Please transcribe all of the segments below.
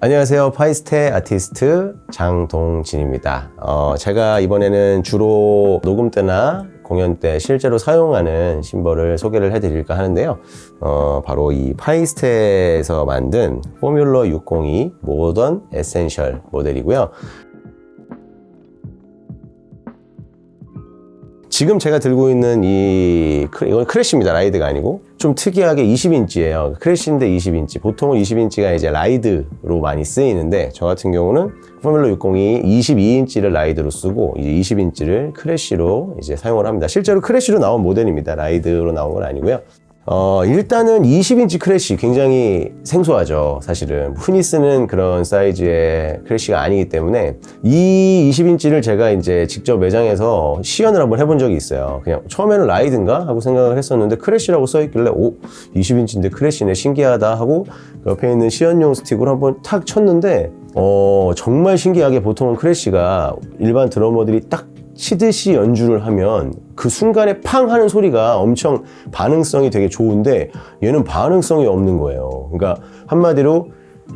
안녕하세요. Paiste 아티스트 장동진입니다. 어, 제가 이번에는 주로 녹음 때나 공연 때 실제로 사용하는 심벌을 소개를 해드릴까 하는데요. 어, 바로 이 Paiste에서 만든 Formula 602 Modern Essential 모델이고요. 지금 제가 들고 있는 이 크- 이건 crash입니다. ride가 아니고 좀 특이하게 20인치예요. crash인데 20인치. 보통은 20인치가 이제 ride로 많이 쓰이는데 저 같은 경우는 Formula 602 22인치를 ride로 쓰고 이제 20인치를 crash로 이제 사용을 합니다. 실제로 crash로 나온 모델입니다. ride로 나온 건 아니고요. 어, 일단은 20인치 crash 굉장히 생소하죠. 사실은. 흔히 쓰는 그런 사이즈의 crash가 아니기 때문에 이 20인치를 제가 이제 직접 매장에서 시연을 한번 해본 적이 있어요. 그냥 처음에는 ride인가 하고 생각을 했었는데 crash라고 써있길래 오, 20인치인데 crash네 신기하다 하고 그 옆에 있는 시연용 스틱으로 한번 탁 쳤는데 어, 정말 신기하게 보통은 crash가 일반 드러머들이 딱 치듯이 연주를 하면 그 순간에 팡 하는 소리가 엄청 반응성이 되게 좋은데 얘는 반응성이 없는 거예요. 그러니까 한마디로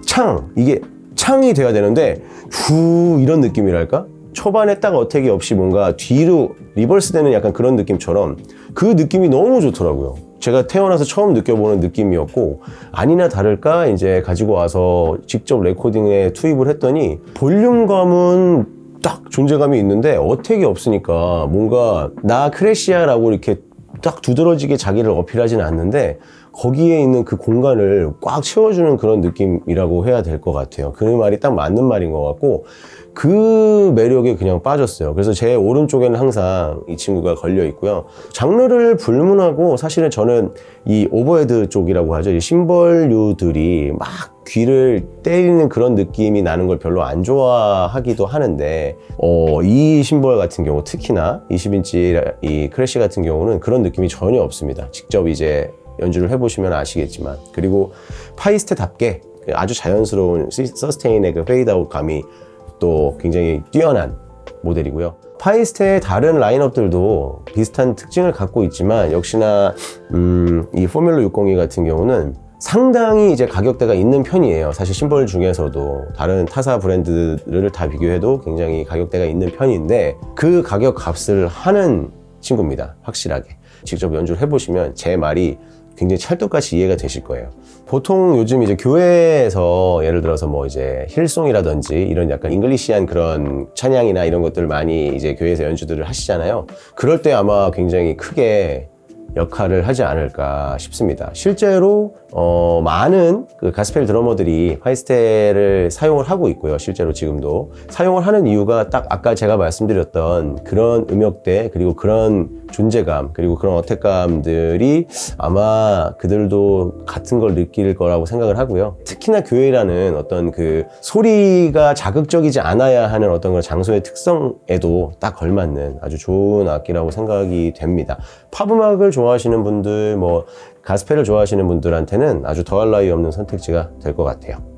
창 이게 창이 돼야 되는데 후 이런 느낌이랄까? 초반에 딱 attack이 없이 뭔가 뒤로 reverse 되는 약간 그런 느낌처럼 그 느낌이 너무 좋더라고요. 제가 태어나서 처음 느껴보는 느낌이었고 아니나 다를까 이제 가지고 와서 직접 레코딩에 투입을 했더니 볼륨감은 딱 존재감이 있는데 attack이 없으니까 뭔가 나 crash야라고 이렇게 딱 두드러지게 자기를 어필하지는 않는데 거기에 있는 그 공간을 꽉 채워주는 그런 느낌이라고 해야 될 것 같아요. 그 말이 딱 맞는 말인 것 같고 그 매력에 그냥 빠졌어요. 그래서 제 오른쪽에는 항상 이 친구가 걸려 있고요. 장르를 불문하고 사실은 저는 이 overhead 쪽이라고 하죠. 이 심벌류들이 막 귀를 때리는 그런 느낌이 나는 걸 별로 안 좋아하기도 하는데 어, 이 심벌 같은 경우 특히나 20인치 이 crash 같은 경우는 그런 느낌이 전혀 없습니다. 직접 이제 연주를 해보시면 아시겠지만 그리고 파이스테답게 아주 자연스러운 시- sustain의 그 페이드아웃 감이 또 굉장히 뛰어난 모델이고요. 파이스테의 다른 라인업들도 비슷한 특징을 갖고 있지만 역시나 음, 이 포뮬러 602 같은 경우는 상당히 이제 가격대가 있는 편이에요. 사실 심벌 중에서도 다른 타사 브랜드를 다 비교해도 굉장히 가격대가 있는 편인데 그 가격 값을 하는 친구입니다. 확실하게. 직접 연주를 해보시면 제 말이 굉장히 찰떡같이 이해가 되실 거예요. 보통 요즘 이제 교회에서 예를 들어서 뭐 이제 힐송이라든지 이런 약간 English한 그런 찬양이나 이런 것들 많이 이제 교회에서 연주들을 하시잖아요. 그럴 때 아마 굉장히 크게 역할을 하지 않을까 싶습니다. 실제로 어, 많은 그 가스펠 드러머들이 파이스테를 사용을 하고 있고요. 실제로 지금도 사용을 하는 이유가 딱 아까 제가 말씀드렸던 그런 음역대 그리고 그런 존재감 그리고 그런 어택감들이 아마 그들도 같은 걸 느낄 거라고 생각을 하고요. 특히나 교회라는 어떤 그 소리가 자극적이지 않아야 하는 어떤 그런 장소의 특성에도 딱 걸맞는 아주 좋은 악기라고 생각이 됩니다. 팝 음악을 좋아하시는 분들, 뭐 가스펠을 좋아하시는 분들한테는 아주 더할 나위 없는 선택지가 될 것 같아요.